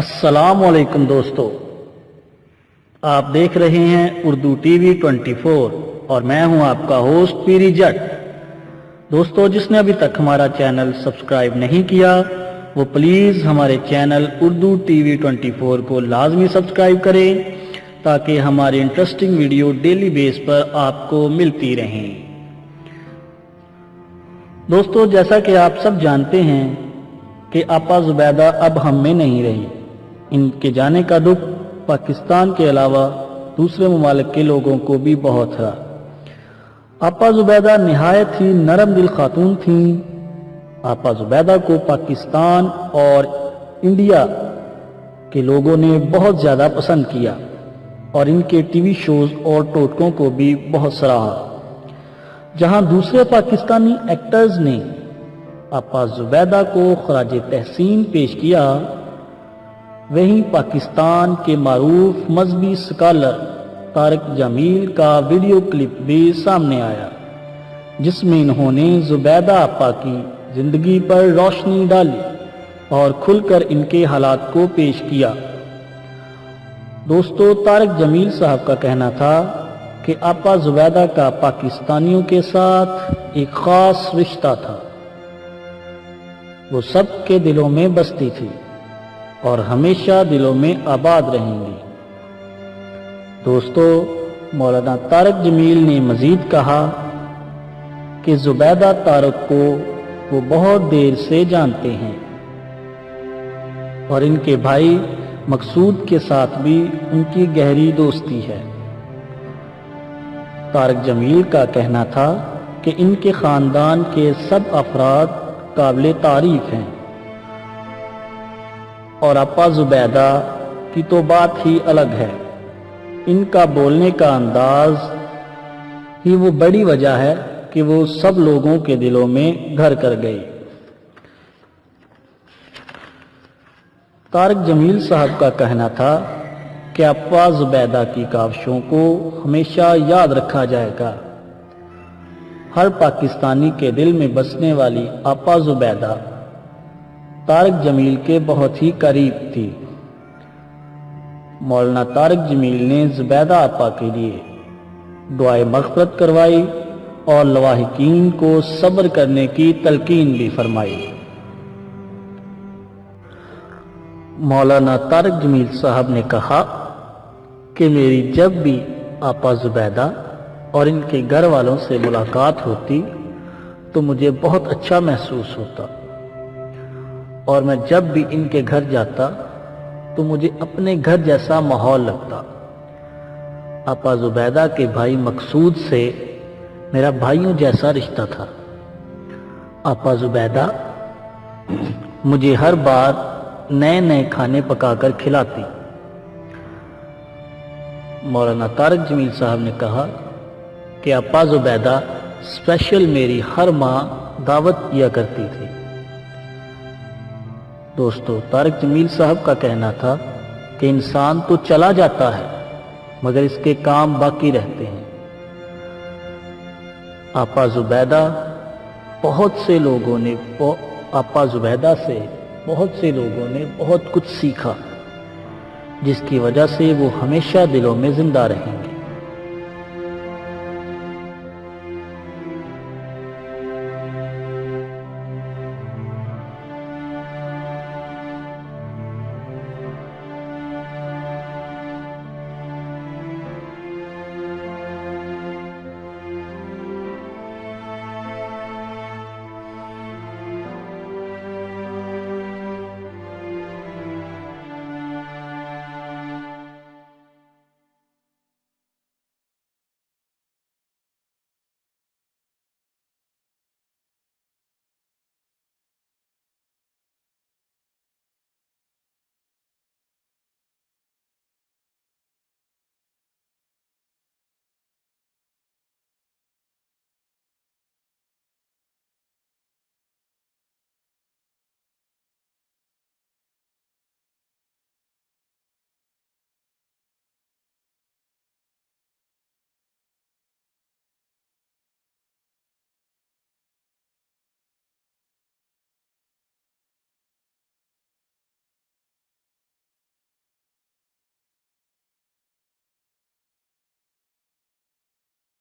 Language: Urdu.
السلام علیکم دوستو۔ آپ دیکھ رہے ہیں Urdu T V twenty four اور میں ہوں آپ کا ہوسٹ پیری جٹ۔ دوستو، جس نے ابھی تک ہمارا چینل سبسکرائب نہیں کیا، وہ پلیز ہمارے channel Urdu T V twenty four کو لازمی سبسکرائب کریں تاکہ ہماری انٹرسٹنگ ویڈیو ڈیلی بیس پر آپ کو ملتی رہیں۔ دوستو، جیسا کہ آپ سب جانتے ہیں کہ آپا زبیدہ اب ہم میں نہیں رہی۔ ان کے جانے کا دکھ پاکستان کے علاوہ دوسرے ممالک کے لوگوں کو بھی بہت تھا آپا زبیدہ نہایت ہی نرم دل خاتون تھیں۔ آپا زبیدہ کو پاکستان اور انڈیا کے لوگوں نے بہت زیادہ پسند کیا اور ان کے ٹی وی شوز اور ٹوٹکوں کو بھی بہت سراہا۔ جہاں دوسرے پاکستانی ایکٹرز نے آپا زبیدہ کو خراج تحسین پیش کیا وہیں پاکستان کے معروف مذہبی سکالر طارق جمیل کا ویڈیو کلپ بھی سامنے آیا، جس میں انہوں نے زبیدہ آپا کی زندگی پر روشنی ڈالی اور کھل کر ان کے حالات کو پیش کیا۔ دوستو، طارق جمیل صاحب کا کہنا تھا کہ آپا زبیدہ کا پاکستانیوں کے ساتھ ایک خاص رشتہ تھا۔ وہ سب کے دلوں میں بستی تھی۔ اور ہمیشہ دلوں میں آباد رہیں گی دوستو، مولانا طارق جمیل نے مزید کہا کہ زبیدہ طارق کو وہ بہت دیر سے جانتے ہیں اور ان کے بھائی مقصود کے ساتھ بھی ان کی گہری دوستی ہے۔ طارق جمیل کا کہنا تھا کہ ان کے خاندان کے سب افراد قابل تعریف ہیں۔ اور اپا زبیدہ کی تو بات ہی الگ ہے۔ ان کا بولنے کا انداز ہی وہ بڑی وجہ ہے کہ وہ سب لوگوں کے دلوں میں گھر کر گئی طارق جمیل صاحب کا کہنا تھا کہ اپا زبیدہ کی کاوشوں کو ہمیشہ یاد رکھا جائے گا۔ ہر پاکستانی کے دل میں بسنے والی اپا زبیدہ طارق جمیل کے بہت ہی قریب تھی۔ مولانا طارق جمیل نے زبیدہ آپا کے لیے دعائے مغفرت کروائی اور لواحقین کو صبر کرنے کی تلقین بھی فرمائی۔ مولانا طارق جمیل صاحب نے کہا کہ میری جب بھی آپا زبیدہ اور ان کے گھر والوں سے ملاقات ہوتی تو مجھے بہت اچھا محسوس ہوتا۔ اور میں جب بھی ان کے گھر جاتا تو مجھے اپنے گھر جیسا ماحول لگتا۔ آپا زبیدہ کے بھائی مقصود سے میرا بھائیوں جیسا رشتہ تھا۔ آپا زبیدہ مجھے ہر بار نئے نئے کھانے پکا کر کھلاتی۔ مولانا طارق جمیل صاحب نے کہا کہ آپا زبیدہ اسپیشل میری ہر ماں دعوت کیا کرتی تھی۔ دوستو، طارق جمیل صاحب کا کہنا تھا کہ انسان تو چلا جاتا ہے، مگر اس کے کام باقی رہتے ہیں۔ آپا زبیدہ، بہت سے لوگوں نے آپا زبیدہ سے بہت سے لوگوں نے بہت کچھ سیکھا، جس کی وجہ سے وہ ہمیشہ دلوں میں زندہ رہیں گے۔